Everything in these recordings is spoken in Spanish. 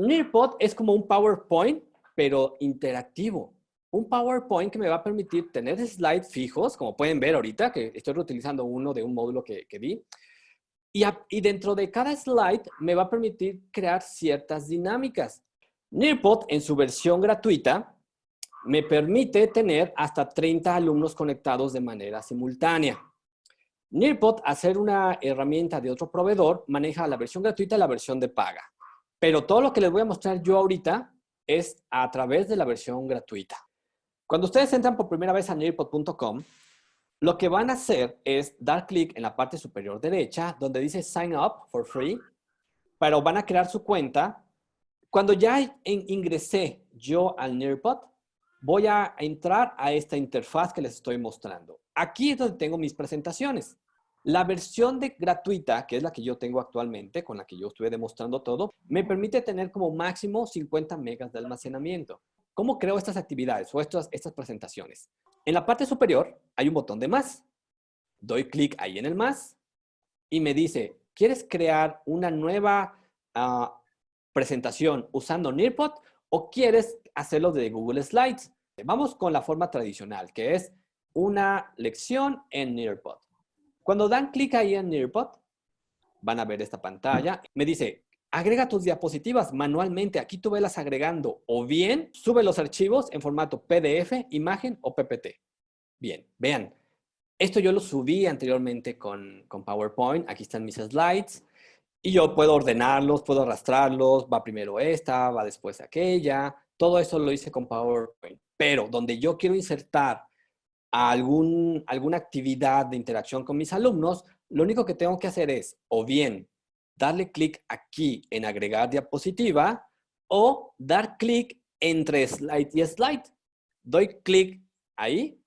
Nearpod es como un PowerPoint, pero interactivo. Un PowerPoint que me va a permitir tener slides fijos, como pueden ver ahorita, que estoy reutilizando uno de un módulo que, que vi. Y, y dentro de cada slide me va a permitir crear ciertas dinámicas. Nearpod, en su versión gratuita, me permite tener hasta 30 alumnos conectados de manera simultánea. Nearpod, hacer una herramienta de otro proveedor, maneja la versión gratuita y la versión de paga. Pero todo lo que les voy a mostrar yo ahorita es a través de la versión gratuita. Cuando ustedes entran por primera vez a nearpod.com, lo que van a hacer es dar clic en la parte superior derecha donde dice Sign Up for Free, pero van a crear su cuenta. Cuando ya ingresé yo al Nearpod, voy a entrar a esta interfaz que les estoy mostrando. Aquí es donde tengo mis presentaciones. La versión de gratuita, que es la que yo tengo actualmente, con la que yo estuve demostrando todo, me permite tener como máximo 50 megas de almacenamiento. ¿Cómo creo estas actividades o estas, presentaciones? En la parte superior hay un botón de más. Doy clic ahí en el más y me dice, ¿quieres crear una nueva ah, presentación usando Nearpod o quieres hacerlo de Google Slides? Vamos con la forma tradicional, que es una lección en Nearpod. Cuando dan clic ahí en Nearpod, van a ver esta pantalla. Me dice, agrega tus diapositivas manualmente. Aquí tú velas agregando o bien sube los archivos en formato PDF, imagen o PPT. Bien, vean. Esto yo lo subí anteriormente con, con PowerPoint. Aquí están mis slides. Y yo puedo ordenarlos, puedo arrastrarlos. Va primero esta, va después aquella. Todo eso lo hice con PowerPoint. Pero donde yo quiero insertar algún, alguna actividad de interacción con mis alumnos, lo único que tengo que hacer es o bien darle clic aquí en agregar diapositiva o dar clic entre slide y slide. Doy clic ahí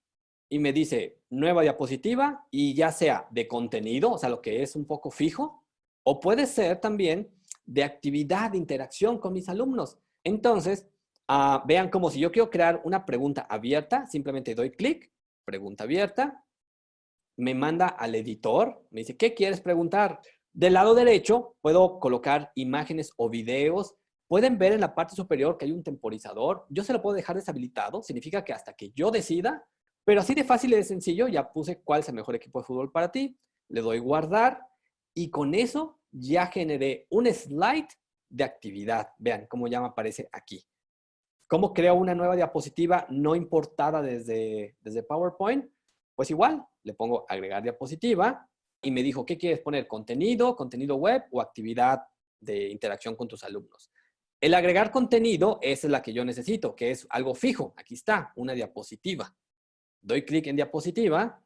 y me dice nueva diapositiva y ya sea de contenido, o sea, lo que es un poco fijo, o puede ser también de actividad, de interacción con mis alumnos. Entonces, ah, vean como si yo quiero crear una pregunta abierta, simplemente doy clic pregunta abierta, me manda al editor, me dice, ¿qué quieres preguntar? Del lado derecho puedo colocar imágenes o videos. Pueden ver en la parte superior que hay un temporizador. Yo se lo puedo dejar deshabilitado, significa que hasta que yo decida, pero así de fácil y de sencillo, ya puse cuál es el mejor equipo de fútbol para ti, le doy guardar y con eso ya generé un slide de actividad. Vean cómo ya me aparece aquí. ¿Cómo creo una nueva diapositiva no importada desde, desde PowerPoint? Pues igual, le pongo agregar diapositiva y me dijo, ¿qué quieres poner? ¿Contenido, contenido web o actividad de interacción con tus alumnos? El agregar contenido es la que yo necesito, que es algo fijo. Aquí está, una diapositiva. Doy clic en diapositiva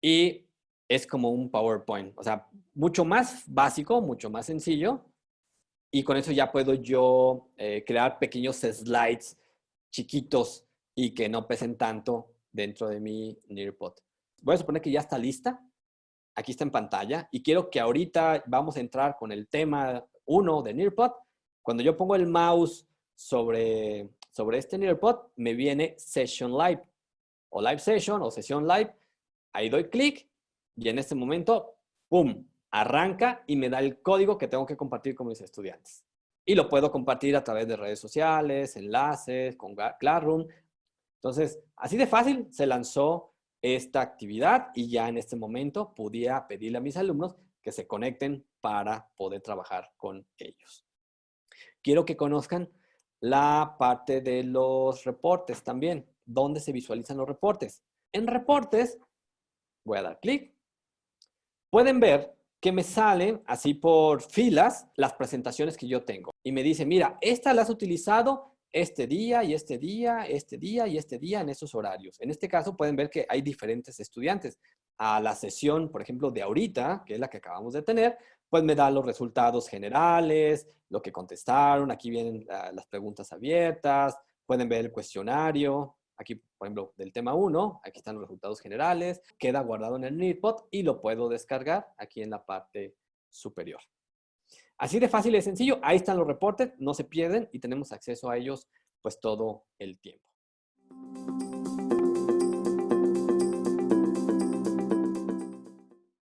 y es como un PowerPoint. O sea, mucho más básico, mucho más sencillo. Y con eso ya puedo yo eh, crear pequeños slides chiquitos y que no pesen tanto dentro de mi Nearpod. Voy a suponer que ya está lista. Aquí está en pantalla. Y quiero que ahorita vamos a entrar con el tema 1 de Nearpod. Cuando yo pongo el mouse sobre, sobre este Nearpod, me viene Session Live. O Live Session o Sesión Live. Ahí doy clic y en este momento, ¡pum! Arranca y me da el código que tengo que compartir con mis estudiantes. Y lo puedo compartir a través de redes sociales, enlaces, con Classroom. Entonces, así de fácil se lanzó esta actividad y ya en este momento podía pedirle a mis alumnos que se conecten para poder trabajar con ellos. Quiero que conozcan la parte de los reportes también. ¿Dónde se visualizan los reportes? En reportes, voy a dar clic. Pueden ver que me salen así por filas las presentaciones que yo tengo. Y me dice, mira, esta la has utilizado este día y este día, este día y este día en esos horarios. En este caso pueden ver que hay diferentes estudiantes. A la sesión, por ejemplo, de ahorita, que es la que acabamos de tener, pues me da los resultados generales, lo que contestaron, aquí vienen ah, las preguntas abiertas, pueden ver el cuestionario, Aquí, por ejemplo, del tema 1, aquí están los resultados generales, queda guardado en el Nearpod y lo puedo descargar aquí en la parte superior. Así de fácil y sencillo, ahí están los reportes, no se pierden y tenemos acceso a ellos pues todo el tiempo.